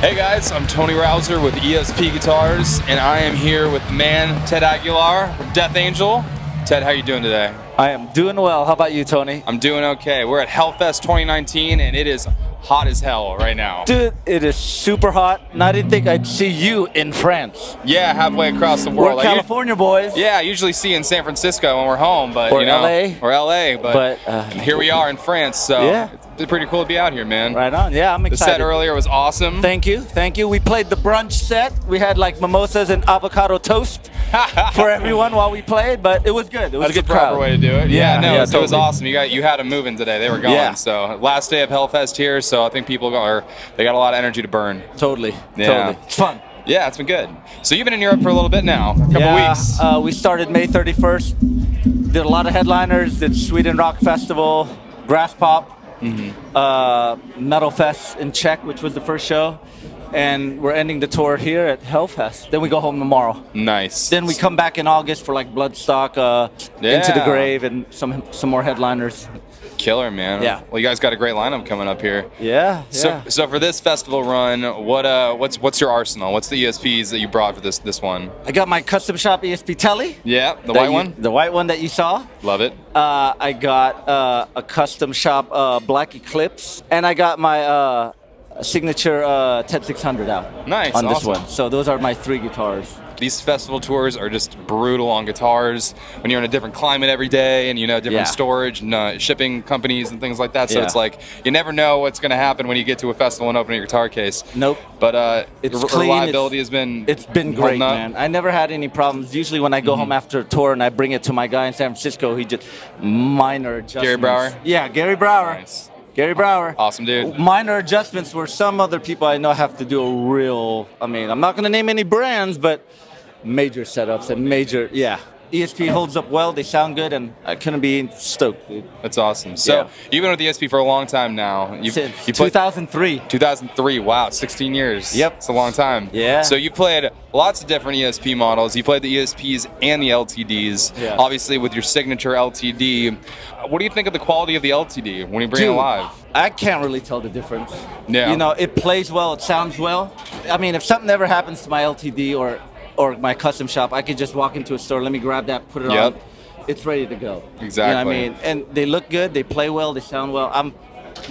Hey guys, I'm Tony Rouser with ESP Guitars, and I am here with man Ted Aguilar from Death Angel. Ted, how you doing today? I am doing well. How about you, Tony? I'm doing okay. We're at Hellfest 2019, and it is hot as hell right now. Dude, it is super hot, and I didn't think I'd see you in France. Yeah, halfway across the world. We're California boys. Yeah, I usually see you in San Francisco when we're home, but Or you know, LA. or LA, but, But, uh, here we are in France. So Yeah. It's pretty cool to be out here, man. Right on. Yeah, I'm excited. The set earlier was awesome. Thank you, thank you. We played the brunch set. We had like mimosas and avocado toast for everyone while we played, but it was good. It was That's a good the proper crowd. way to do it. Yeah, Yeah, no, yeah, it was- it was awesome. You got you had them moving today. They were going. Yeah. So last day of Hellfest here. So I think people are they got a lot of energy to burn. Totally, Yeah. totally. It's fun. Yeah, it's been good. So you've been in Europe for a little bit now, a couple yeah, weeks. Uh, we started May 31st. Did a lot of headliners. Did Sweden Rock Festival, Graspop, Mm-hmm. uh, Metal Fest in Czech, which was the first show, and we're ending the tour here at Hellfest. Then we go home tomorrow. nice. Then we come back in August for like Bloodstock, uh, Into the Grave, and some some more headliners. Killer, man. Yeah. Well, you guys got a great lineup coming up here. Yeah, So, yeah. so so for this festival run, what uh, what's what's your arsenal? What's the ESPs that you brought for this this one? I got my custom shop ESP Telly. Yeah, the white you- one. The white one that you saw. Love it. Uh, I got uh, a custom shop uh, Black Eclipse, and I got my uh, signature uh, TED 600 out. Nice, On this one. So those are my three guitars. These festival tours are just brutal on guitars when you're in a different climate every day and you know different Yeah. storage and uh, shipping companies and things like that. So Yeah. it's like you never know what's going to happen when you get to a festival and open your guitar case. Nope. But uh, It's the clean, reliability it's- has been It's been great, man. I never had any problems. Usually, when I Mm-hmm. go home after a tour and I bring it to my guy in San Francisco, he just minor adjustments. Gary Brower? Yeah, Gary Brower. Nice. Gary Brower. Awesome dude. Minor adjustments where some other people I know have to do a real. I mean, I'm not going to name any brands, but major setups and major. Yeah. ESP holds up well. They sound good, and I couldn't be stoked, dude. That's awesome. So Yeah. you've been with ESP for a long time now. You've, Since you played 2003. 2003. Wow, 16 years. Yep. It's a long time. Yeah. So you played lots of different ESP models. You played the ESPs and the LTDs. Yeah. Obviously, with your signature LTD. What do you think of the quality of the LTD when you bring it Dude, live? I can't really tell the difference. Yeah. You know, it plays well, it sounds well. I mean, if something ever happens to my LTD or or my custom shop, I could just walk into a store, let me grab that, put it Yep. on. It's ready to go. Exactly. You know what I mean? And they look good, they play well, they sound well. I'm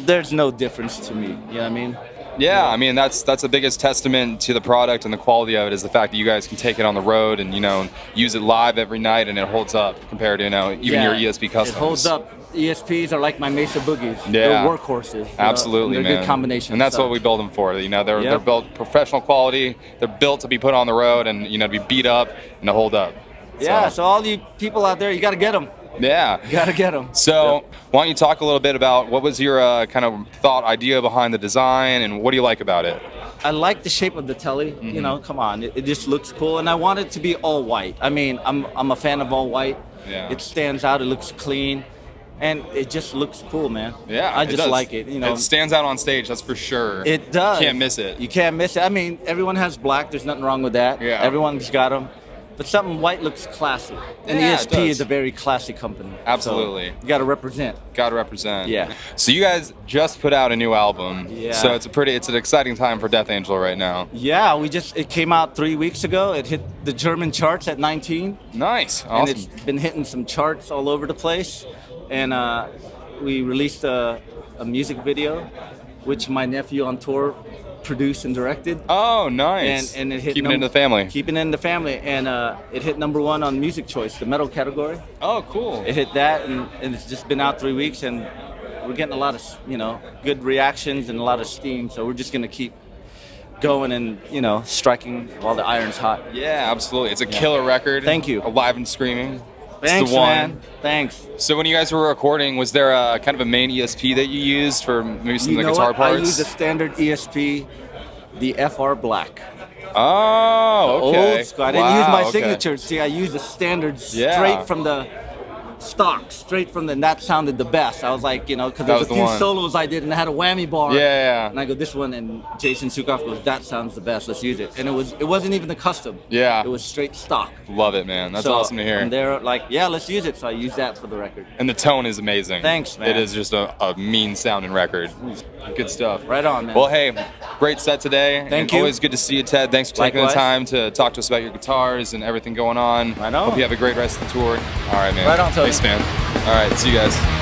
there's no difference to me. You know what I mean? Yeah, I mean that's that's the biggest testament to the product and the quality of it is the fact that you guys can take it on the road and you know use it live every night and it holds up compared to you know even Yeah, your ESP customs. It holds up. ESPs are like my Mesa Boogies. Yeah. They're workhorses. know, Absolutely, and they're man. good combination. And that's so. what we build them for. You know, they're they're built professional quality. They're built to be put on the road and you know to be beat up and to hold up. Yeah, so all you people out there, you got to get them. Yeah. You got to get them. So, why don't you talk a little bit about what was your uh, kind of thought idea behind the design and what do you like about it? I like the shape of the telly. Mm-hmm. You know, come on, it, it just looks cool, and I want it to be all white. I mean, I'm I'm a fan of all white. Yeah. It stands out. It looks clean, and it just looks cool, man. Yeah, I it just does. like it. You know, it stands out on stage. That's for sure. it does. You can't miss it. You can't miss it. I mean, everyone has black. There's nothing wrong with that. Yeah. Everyone's got them. But something white looks classy, and Yeah, ESP is a very classy company. So Absolutely. you got to represent. Got to represent. Yeah. So you guys just put out a new album. Yeah. So it's a pretty, it's an exciting time for Death Angel right now. Yeah, we just it came out three weeks ago. It hit the German charts at 19. Nice. Awesome. and it's been hitting some charts all over the place. And uh, we released a, a music video, which my nephew on tour produced and directed. Oh, nice. And, and it hit keeping it in the family. Keeping it in the family, and uh, it hit number one on Music Choice, the metal category. oh, cool. It hit that, and, and it's just been out three weeks, and we're getting a lot of you know good reactions and a lot of steam. So we're just gonna keep going and you know striking while the iron's hot. Yeah, absolutely. It's a killer record. Thank you. Alive and screaming. Thanks, the man. Thanks. So when you guys were recording, was there a kind of a main ESP that you used for maybe some You of the guitar what? I parts? use a standard ESP, the FR Black. oh, okay. Old school. I didn't use my okay. signature. See, I use the standard Yeah. straight from the stock straight from the and that sounded the best. I was like, you know, because there's was a the few one. solos I did and I had a whammy bar. Yeah, yeah. And I go this one, and Jason Suecof goes, that sounds the best. Let's use it. And it was it wasn't even the custom. Yeah. It was straight stock. Love it, man. That's So, awesome to hear. And they're like, yeah, let's use it. So I used that for the record. And the tone is amazing. Thanks, man. It is just a, a mean sounding record. Mm. Good stuff. Right on, man. Well, hey, great set today. Thank and you. Always good to see you, Ted. Thanks for taking Likewise. the time to talk to us about your guitars and everything going on. I on. Hope you have a great rest of the tour. All right, man. Right on, Tony. Thanks, man. All right, see you guys.